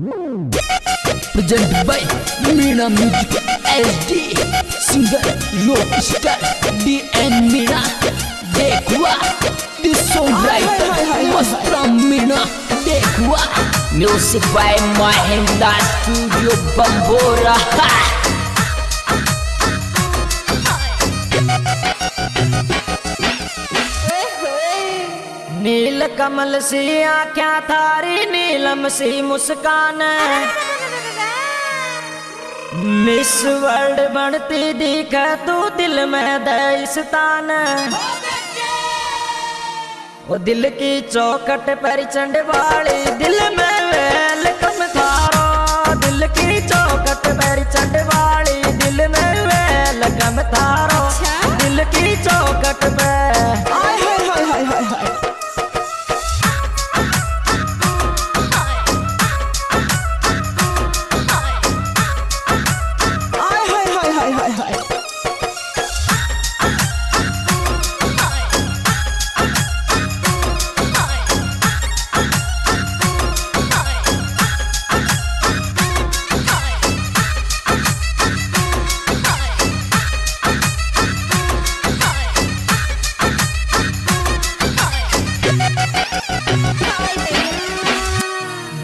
Presented by Mina Music SD Singer Rockstar DN Meena Dekwa. This Song songwriter was from Meena Dekwa. Music by Mahendra Studio Bambora. Ha! Neel Kamal सी आख्या थारी, नीलम सी मुस्कान। Miss world बनती दिख, तू दिल में दस्तान वो दिल की चौकट पर चंड वाली दिल में वेलकम थारो। दिल की चौकट पर चंड वाली दिल में वेलकम थारो।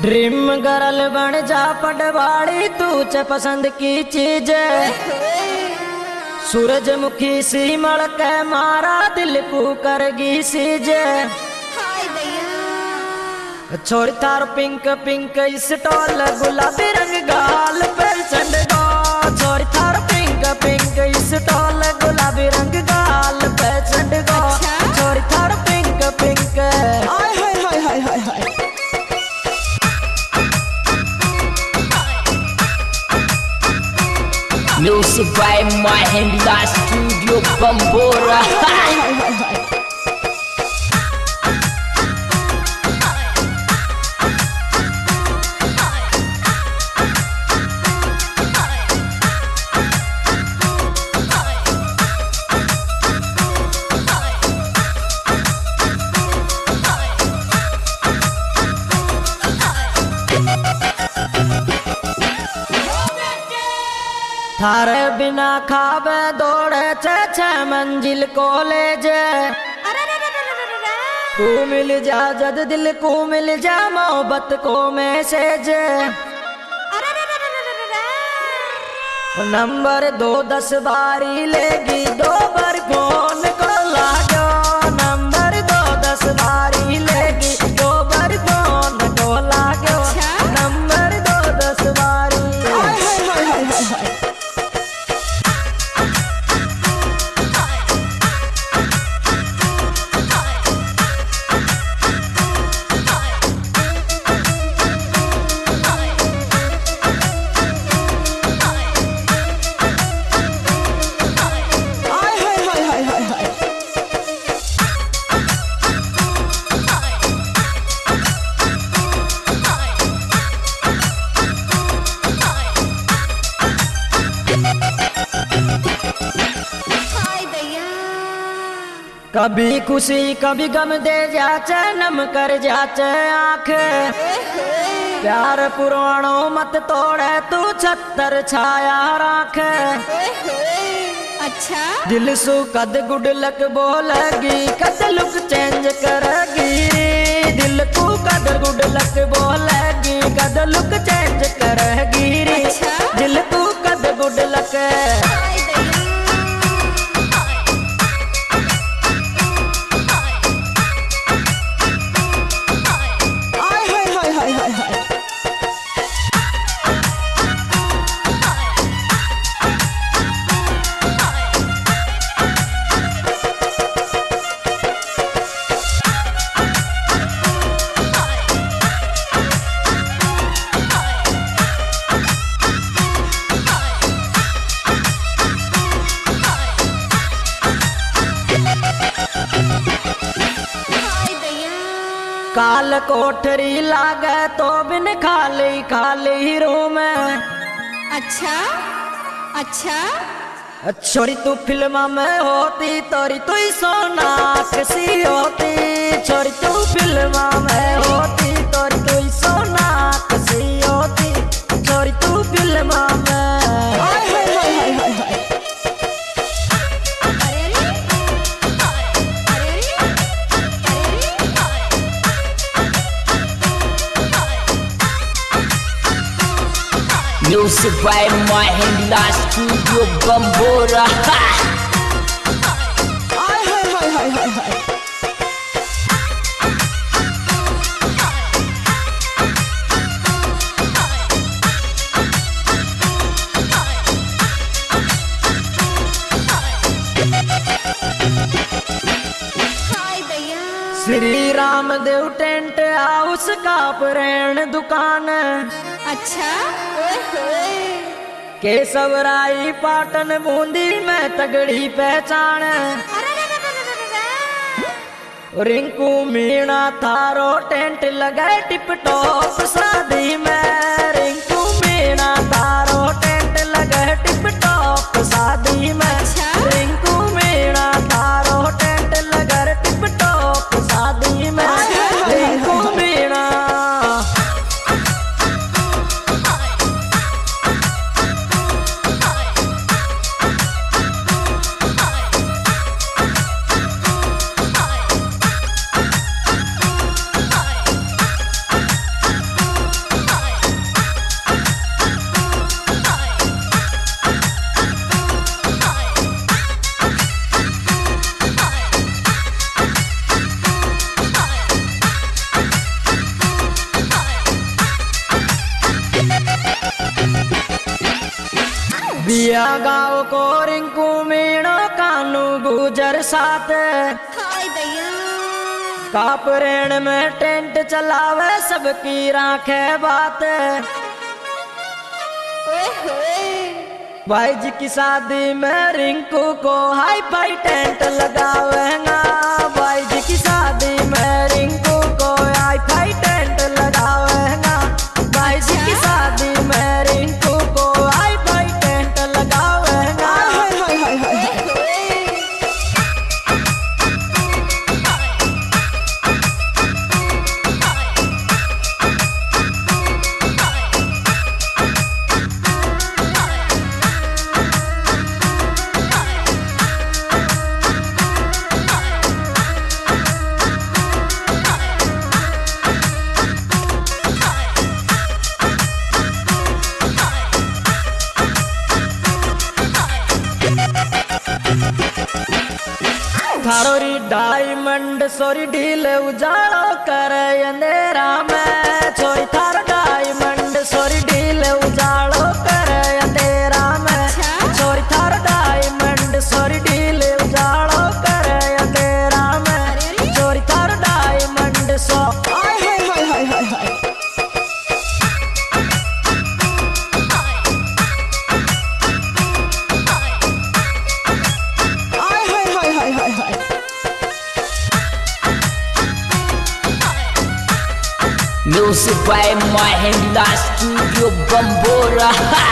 ड्रीम गर्ल बन जा पटवाड़ी तू च पसंद की चीज़ सूरजमुखी सी मड़क मारा, दिल को करगी सीज छोड़ तार पिंक पिंक इस टोल, गुलाबी रंग गाल पे। exclusive by my hand last studio Bambora. थारे बिना खावे दौड़े छे छे मंजिल कॉलेज। तू मिल जा जद दिल को मिल जा मोहब्बत को मैसेज। नंबर दो दस बारी लेगी दो बार फ़ोन को लागो कभी खुशी कभी गम दे जाचे नम कर जाचे आँख। प्यार पुराणो मत तोड़े तू छत्तर छाया राख। अच्छा। दिल सु कद गुड लक बोलेगी कद लुक चेंज करेगी। दिल को कद गुड लक बोलेगी कद लुक चेंज करेगी। अच्छा। दिल को कद गुड काल कोठरी लागे तो बिन खाली खाली रूम अच्छा अच्छा। छोरी तू फ़िल्म में होती तोरी तू सोना किसी होती। छोरी तू film Music by Mahindra Studio Bambora. Ha! आय हाय हाय हाय हाय हाय हाय श्री राम देव टेंट हाउस का प्रेण दुकान अच्छा केशव केसवराई पाटन बूंदी में तगड़ी पहचान। रिंकू मीणा थारो टेंट लगाए टिप टॉप शादी में रिंकू मीणा थारो बिया गाँव को रिंकू मीणा कानू गुजर साथ। कापरेण में टेंट चलावे सबकी राखे बात। ओए होए भाई जी की शादी में रिंकू को हाई फाई टेंट लगावेगा। भाई जी की शादी में रिंकू थारोरी डायमंड सोरी ढील उजाड़ो करे अंधेरा में छोरी थारो Studio Bambora. Ha!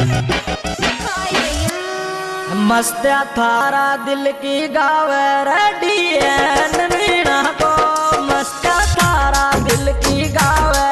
हाय दैया मस्त थारा दिल की गावे, रेडी एन मीणा को मस्त थारा दिल की गावे